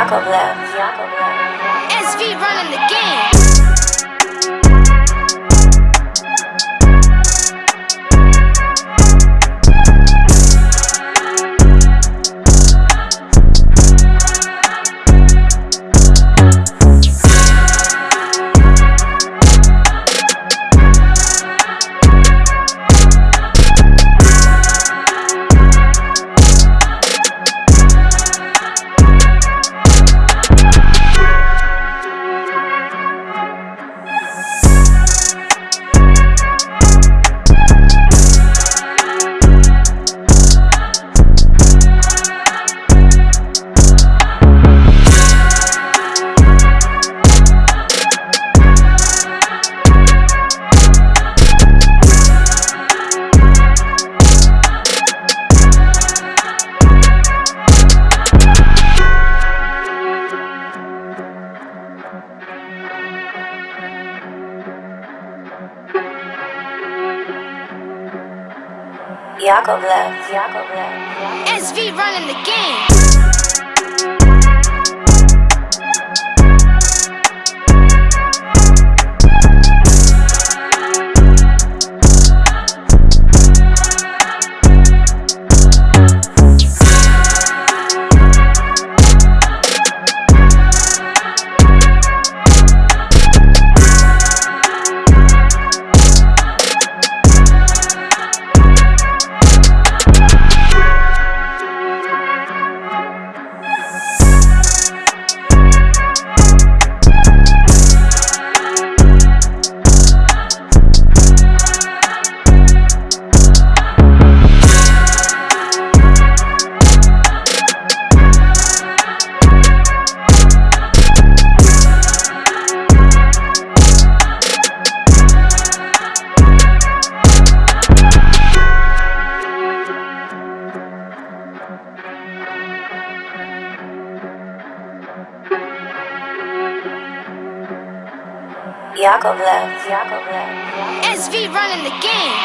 Yakovlev. Yakovlev. SV running the game. Yakovlev. Yakovlev. SV running the game. Yakovlev. Yakovlev. SV running the game.